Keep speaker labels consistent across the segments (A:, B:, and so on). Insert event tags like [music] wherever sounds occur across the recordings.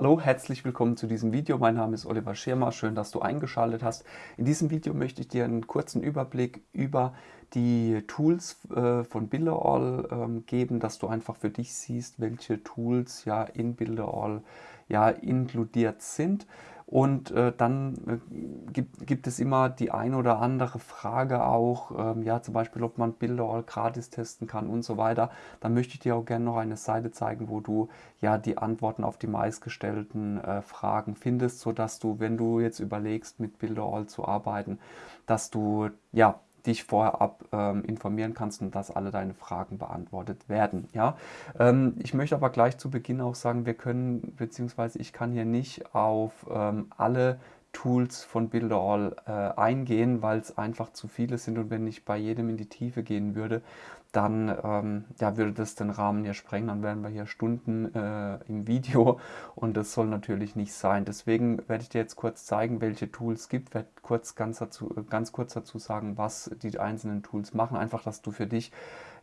A: Hallo, herzlich willkommen zu diesem Video. Mein Name ist Oliver Schirmer. Schön, dass du eingeschaltet hast. In diesem Video möchte ich dir einen kurzen Überblick über die Tools äh, von Builderall ähm, geben, dass du einfach für dich siehst, welche Tools ja in Builderall ja inkludiert sind. Und äh, dann äh, gibt, gibt es immer die ein oder andere Frage auch, ähm, ja zum Beispiel, ob man Bilder all gratis testen kann und so weiter. Dann möchte ich dir auch gerne noch eine Seite zeigen, wo du ja die Antworten auf die meistgestellten äh, Fragen findest, sodass du, wenn du jetzt überlegst, mit Bilder all zu arbeiten, dass du ja dich vorab ähm, informieren kannst und dass alle deine Fragen beantwortet werden. Ja? Ähm, ich möchte aber gleich zu Beginn auch sagen, wir können, beziehungsweise ich kann hier nicht auf ähm, alle Tools von Builderall äh, eingehen, weil es einfach zu viele sind und wenn ich bei jedem in die Tiefe gehen würde, dann ähm, ja, würde das den Rahmen hier sprengen, dann wären wir hier Stunden äh, im Video. Und das soll natürlich nicht sein. Deswegen werde ich dir jetzt kurz zeigen, welche Tools es gibt, werde kurz ganz, dazu, ganz kurz dazu sagen, was die einzelnen Tools machen, einfach, dass du für dich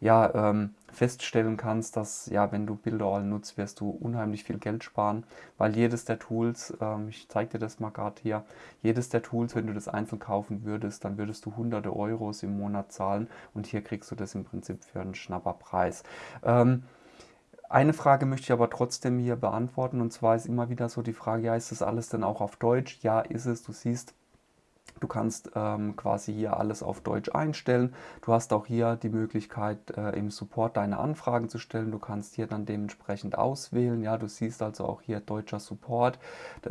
A: ja, ähm, feststellen kannst, dass ja, wenn du Builderall nutzt, wirst du unheimlich viel Geld sparen, weil jedes der Tools, ähm, ich zeige dir das mal gerade hier, jedes der Tools, wenn du das einzeln kaufen würdest, dann würdest du hunderte Euros im Monat zahlen. Und hier kriegst du das im Prinzip für einen Schnapperpreis. Ähm, eine Frage möchte ich aber trotzdem hier beantworten und zwar ist immer wieder so die Frage, ja, ist das alles denn auch auf Deutsch? Ja, ist es. Du siehst, Du kannst ähm, quasi hier alles auf Deutsch einstellen. Du hast auch hier die Möglichkeit, äh, im Support deine Anfragen zu stellen. Du kannst hier dann dementsprechend auswählen. Ja, du siehst also auch hier deutscher Support.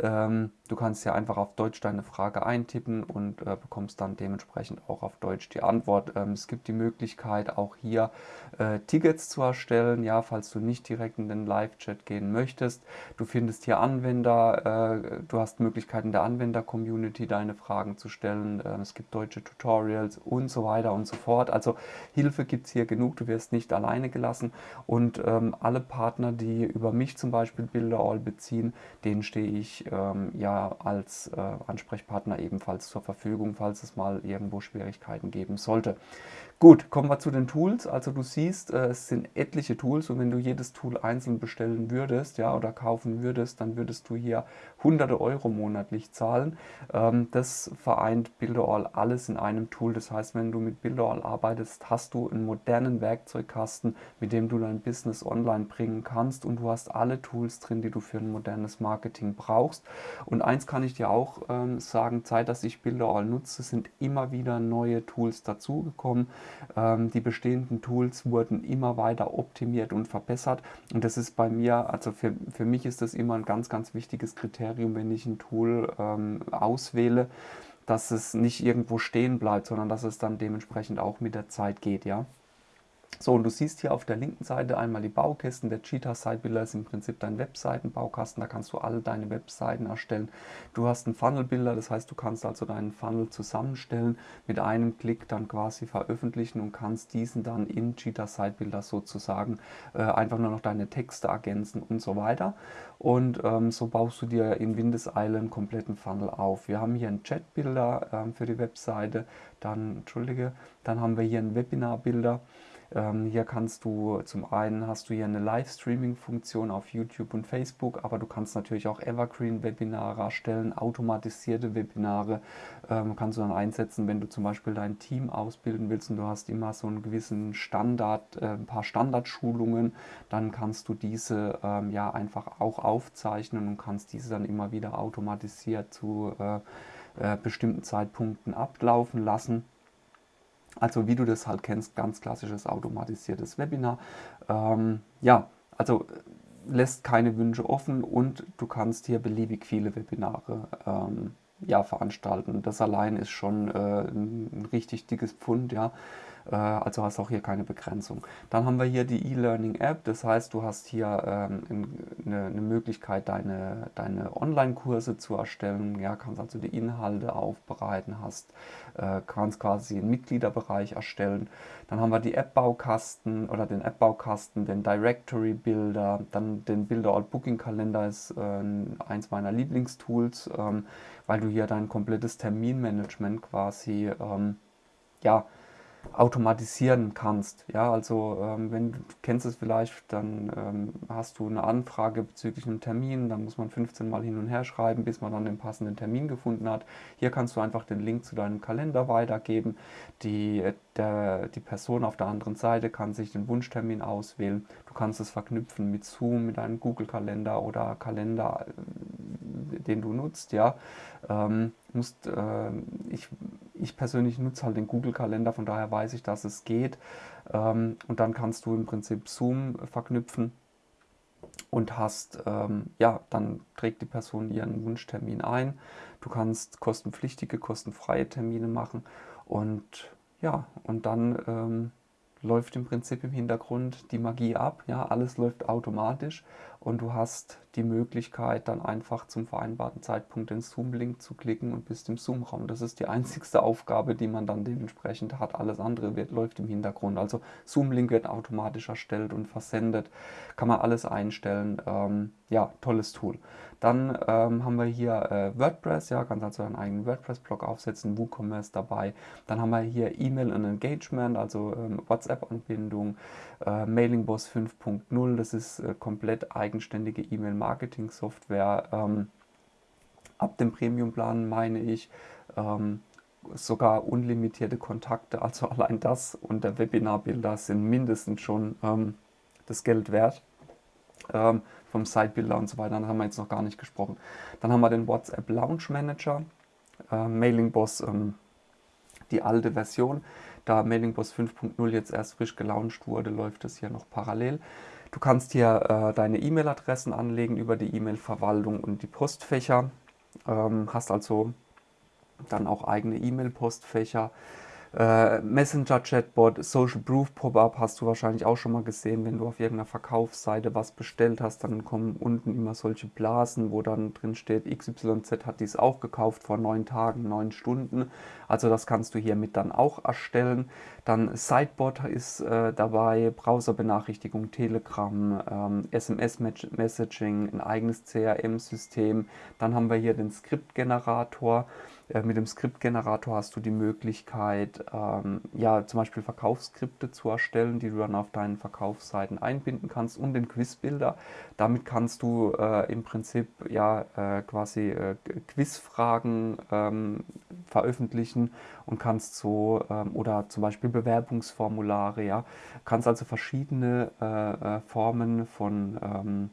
A: Ähm, du kannst hier einfach auf Deutsch deine Frage eintippen und äh, bekommst dann dementsprechend auch auf Deutsch die Antwort. Ähm, es gibt die Möglichkeit, auch hier äh, Tickets zu erstellen, ja, falls du nicht direkt in den Live-Chat gehen möchtest. Du findest hier Anwender, äh, du hast Möglichkeiten der Anwender-Community, deine Fragen zu stellen. Ähm, es gibt deutsche Tutorials und so weiter und so fort. Also Hilfe gibt es hier genug, du wirst nicht alleine gelassen. Und ähm, alle Partner, die über mich zum Beispiel Bilderall beziehen, denen stehe ich ähm, ja als äh, Ansprechpartner ebenfalls zur Verfügung, falls es mal irgendwo Schwierigkeiten geben sollte. Gut, kommen wir zu den Tools. Also du siehst, äh, es sind etliche Tools und wenn du jedes Tool einzeln bestellen würdest ja, oder kaufen würdest, dann würdest du hier hunderte Euro monatlich zahlen. Ähm, das vereint Builderall alles in einem Tool. Das heißt, wenn du mit Builderall arbeitest, hast du einen modernen Werkzeugkasten, mit dem du dein Business online bringen kannst und du hast alle Tools drin, die du für ein modernes Marketing brauchst. Und eins kann ich dir auch ähm, sagen, Zeit, dass ich Builderall nutze, sind immer wieder neue Tools dazugekommen. Ähm, die bestehenden Tools wurden immer weiter optimiert und verbessert und das ist bei mir, also für, für mich ist das immer ein ganz, ganz wichtiges Kriterium, wenn ich ein Tool ähm, auswähle, dass es nicht irgendwo stehen bleibt, sondern dass es dann dementsprechend auch mit der Zeit geht, ja. So, und du siehst hier auf der linken Seite einmal die Baukästen. Der Cheetah Site Builder ist im Prinzip dein Webseitenbaukasten. Da kannst du alle deine Webseiten erstellen. Du hast einen Funnel Builder, das heißt, du kannst also deinen Funnel zusammenstellen, mit einem Klick dann quasi veröffentlichen und kannst diesen dann in Cheetah Site Builder sozusagen äh, einfach nur noch deine Texte ergänzen und so weiter. Und ähm, so baust du dir in Windeseile einen kompletten Funnel auf. Wir haben hier einen Chat Builder ähm, für die Webseite, dann, entschuldige, dann haben wir hier einen Webinar Builder. Ähm, hier kannst du, zum einen hast du hier eine Livestreaming-Funktion auf YouTube und Facebook, aber du kannst natürlich auch Evergreen-Webinare erstellen, automatisierte Webinare ähm, kannst du dann einsetzen, wenn du zum Beispiel dein Team ausbilden willst und du hast immer so einen gewissen Standard, äh, ein paar Standardschulungen, dann kannst du diese ähm, ja einfach auch aufzeichnen und kannst diese dann immer wieder automatisiert zu äh, äh, bestimmten Zeitpunkten ablaufen lassen. Also wie du das halt kennst, ganz klassisches automatisiertes Webinar. Ähm, ja, also äh, lässt keine Wünsche offen und du kannst hier beliebig viele Webinare ähm, ja, veranstalten. Das allein ist schon äh, ein richtig dickes Pfund, ja. Äh, also hast auch hier keine Begrenzung. Dann haben wir hier die E-Learning-App, das heißt, du hast hier ähm, eine, eine, Möglichkeit, deine, deine Online-Kurse zu erstellen, ja, kannst also die Inhalte aufbereiten, hast, äh, kannst quasi einen Mitgliederbereich erstellen. Dann haben wir die App-Baukasten oder den App-Baukasten, den Directory-Builder, dann den Builder-Out-Booking-Kalender ist äh, eins meiner Lieblingstools, ähm, weil du hier dein komplettes Terminmanagement quasi ähm, ja, automatisieren kannst. Ja, also ähm, wenn du kennst es vielleicht, dann ähm, hast du eine Anfrage bezüglich einem Termin, dann muss man 15 Mal hin und her schreiben, bis man dann den passenden Termin gefunden hat. Hier kannst du einfach den Link zu deinem Kalender weitergeben. Die, der, die Person auf der anderen Seite kann sich den Wunschtermin auswählen. Du kannst es verknüpfen mit Zoom, mit einem Google-Kalender oder Kalender, äh, den du nutzt. Ja, ähm, musst, äh, ich, ich persönlich nutze halt den Google-Kalender, von daher weiß ich, dass es geht. Ähm, und dann kannst du im Prinzip Zoom verknüpfen und hast, ähm, ja, dann trägt die Person ihren Wunschtermin ein. Du kannst kostenpflichtige, kostenfreie Termine machen und ja, und dann ähm, läuft im Prinzip im Hintergrund die Magie ab. Ja, alles läuft automatisch und du hast die Möglichkeit, dann einfach zum vereinbarten Zeitpunkt den Zoom-Link zu klicken und bist im Zoom-Raum. Das ist die einzigste Aufgabe, die man dann dementsprechend hat. Alles andere wird, läuft im Hintergrund. Also Zoom-Link wird automatisch erstellt und versendet. Kann man alles einstellen. Ähm, ja, tolles Tool. Dann ähm, haben wir hier äh, WordPress, ja, kannst also einen eigenen WordPress-Blog aufsetzen, WooCommerce dabei. Dann haben wir hier E-Mail und Engagement, also ähm, WhatsApp-Anbindung, äh, Mailingboss 5.0, das ist äh, komplett eigenständige E-Mail-Marketing-Software. Ähm, ab dem Premium-Plan meine ich ähm, sogar unlimitierte Kontakte, also [laughs] allein das und der Webinarbilder sind mindestens schon ähm, das Geld wert. Ähm, vom Sitebuilder und so weiter, da haben wir jetzt noch gar nicht gesprochen. Dann haben wir den WhatsApp Launch Manager, äh, Mailing Boss, ähm, die alte Version. Da Mailing Boss 5.0 jetzt erst frisch gelauncht wurde, läuft das hier noch parallel. Du kannst hier äh, deine E-Mail-Adressen anlegen über die E-Mail-Verwaltung und die Postfächer. Ähm, hast also dann auch eigene E-Mail-Postfächer. Äh, Messenger-Chatbot, Social Proof Pop-up hast du wahrscheinlich auch schon mal gesehen, wenn du auf irgendeiner Verkaufsseite was bestellt hast, dann kommen unten immer solche Blasen, wo dann drin steht, XYZ hat dies auch gekauft vor neun Tagen, neun Stunden. Also das kannst du hiermit dann auch erstellen. Dann Sidebot ist äh, dabei, Browserbenachrichtigung, Telegram, ähm, SMS-Messaging, ein eigenes CRM-System. Dann haben wir hier den Skriptgenerator. Äh, mit dem Skriptgenerator hast du die Möglichkeit, ähm, ja, zum Beispiel Verkaufsskripte zu erstellen, die du dann auf deinen Verkaufsseiten einbinden kannst und den Quizbilder. Damit kannst du äh, im Prinzip ja äh, quasi äh, Quizfragen ähm, veröffentlichen und kannst so ähm, oder zum Beispiel Bewerbungsformulare, ja, kannst also verschiedene äh, äh, Formen von ähm,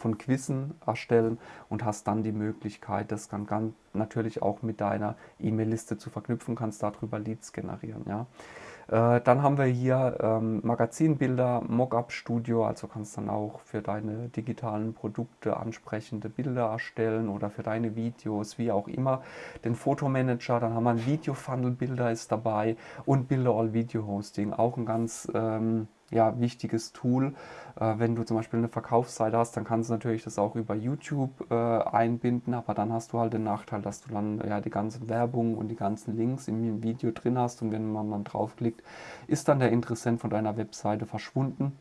A: von Quizzen erstellen und hast dann die Möglichkeit, das dann ganz natürlich auch mit deiner E-Mail-Liste zu verknüpfen, kannst darüber Leads generieren. Ja. Äh, dann haben wir hier ähm, Magazinbilder, Mockup-Studio, also kannst dann auch für deine digitalen Produkte ansprechende Bilder erstellen oder für deine Videos, wie auch immer. Den Fotomanager, dann haben wir ein Video-Funnel-Bilder ist dabei und Bilder All Video Hosting, auch ein ganz ähm, ja, wichtiges Tool. Äh, wenn du zum Beispiel eine Verkaufsseite hast, dann kannst du natürlich das auch über YouTube äh, einbinden, aber dann hast du halt den Nachteil, dass du dann ja die ganze Werbung und die ganzen Links im Video drin hast und wenn man dann draufklickt, ist dann der Interessent von deiner Webseite verschwunden.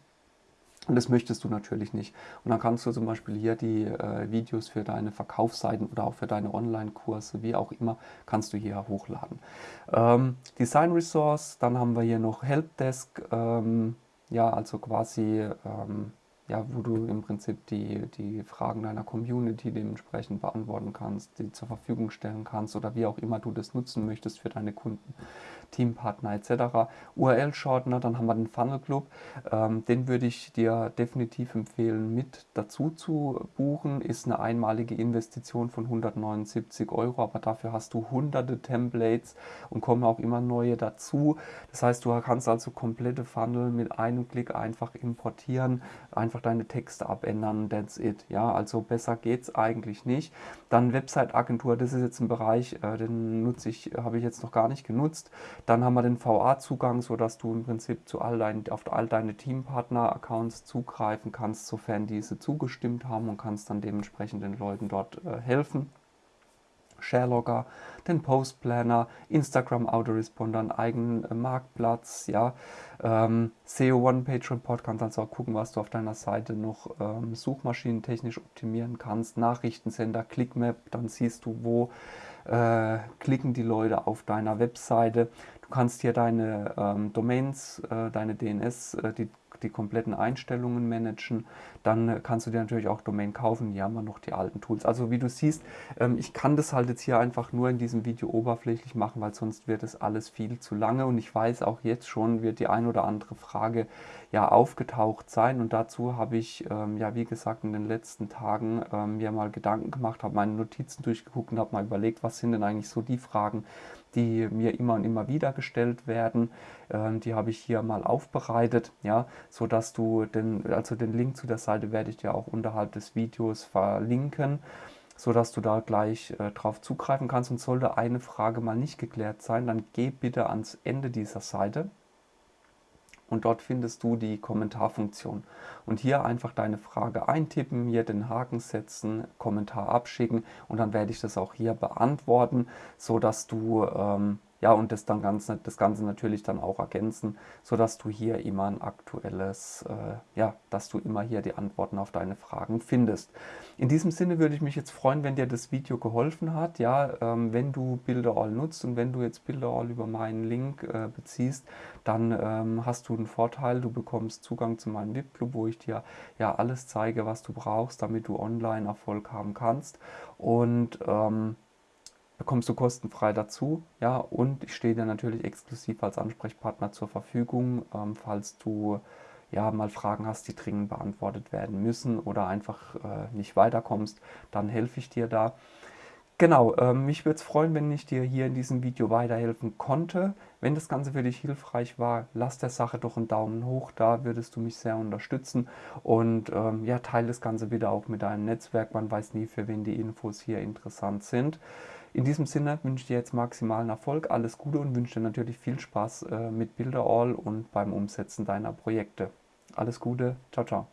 A: Und das möchtest du natürlich nicht. Und dann kannst du zum Beispiel hier die äh, Videos für deine Verkaufsseiten oder auch für deine Online-Kurse, wie auch immer, kannst du hier hochladen. Ähm, Design Resource, dann haben wir hier noch Helpdesk. Ähm, ja, also quasi, ähm, ja, wo du im Prinzip die, die Fragen deiner Community dementsprechend beantworten kannst, die zur Verfügung stellen kannst oder wie auch immer du das nutzen möchtest für deine Kunden. Teampartner etc. URL-Shortener, dann haben wir den Funnel Club. Ähm, den würde ich dir definitiv empfehlen, mit dazu zu buchen. Ist eine einmalige Investition von 179 Euro, aber dafür hast du hunderte Templates und kommen auch immer neue dazu. Das heißt, du kannst also komplette Funnel mit einem Klick einfach importieren, einfach deine Texte abändern, that's it. Ja, also besser geht es eigentlich nicht. Dann Website-Agentur, das ist jetzt ein Bereich, äh, den nutze ich, habe ich jetzt noch gar nicht genutzt. Dann haben wir den VA-Zugang, sodass du im Prinzip zu all deinen, auf all deine Teampartner-Accounts zugreifen kannst, sofern diese zugestimmt haben und kannst dann dementsprechend den Leuten dort äh, helfen. Sharelogger, den Post Planner, Instagram Autoresponder, einen eigenen äh, Marktplatz, ja, ähm, SEO One-Page Report, kannst also auch gucken, was du auf deiner Seite noch ähm, suchmaschinentechnisch optimieren kannst, Nachrichtensender, ClickMap, dann siehst du, wo äh, klicken die Leute auf deiner Webseite. Du Du kannst hier deine ähm, Domains, äh, deine DNS, äh, die die kompletten Einstellungen managen. Dann äh, kannst du dir natürlich auch Domain kaufen. Hier haben wir noch die alten Tools. Also wie du siehst, ähm, ich kann das halt jetzt hier einfach nur in diesem Video oberflächlich machen, weil sonst wird es alles viel zu lange. Und ich weiß auch jetzt schon, wird die ein oder andere Frage ja aufgetaucht sein. Und dazu habe ich, ähm, ja wie gesagt, in den letzten Tagen ähm, mir mal Gedanken gemacht, habe meine Notizen durchgeguckt und habe mal überlegt, was sind denn eigentlich so die Fragen, die mir immer und immer wieder gestellt werden. Ähm, die habe ich hier mal aufbereitet, ja, so dass du den, also den Link zu der Seite werde ich dir auch unterhalb des Videos verlinken so dass du da gleich äh, drauf zugreifen kannst. Und sollte eine Frage mal nicht geklärt sein, dann geh bitte ans Ende dieser Seite und dort findest du die Kommentarfunktion. Und hier einfach deine Frage eintippen, hier den Haken setzen, Kommentar abschicken und dann werde ich das auch hier beantworten, so dass du ähm, ja, und das, dann ganz, das Ganze natürlich dann auch ergänzen, sodass du hier immer ein aktuelles, äh, ja, dass du immer hier die Antworten auf deine Fragen findest. In diesem Sinne würde ich mich jetzt freuen, wenn dir das Video geholfen hat, ja, ähm, wenn du Bilderall nutzt und wenn du jetzt Bilderall über meinen Link äh, beziehst, dann ähm, hast du einen Vorteil, du bekommst Zugang zu meinem VIP-Club, wo ich dir ja alles zeige, was du brauchst, damit du online Erfolg haben kannst. Und ähm, bekommst du kostenfrei dazu. Ja, und ich stehe dir natürlich exklusiv als Ansprechpartner zur Verfügung, ähm, falls du ja mal Fragen hast, die dringend beantwortet werden müssen oder einfach äh, nicht weiterkommst, dann helfe ich dir da. Genau, äh, mich würde es freuen, wenn ich dir hier in diesem Video weiterhelfen konnte. Wenn das Ganze für dich hilfreich war, lass der Sache doch einen Daumen hoch, da würdest du mich sehr unterstützen. Und ähm, ja, teile das Ganze bitte auch mit deinem Netzwerk, man weiß nie, für wen die Infos hier interessant sind. In diesem Sinne wünsche ich dir jetzt maximalen Erfolg, alles Gute und wünsche dir natürlich viel Spaß äh, mit Bilderall und beim Umsetzen deiner Projekte. Alles Gute, ciao, ciao.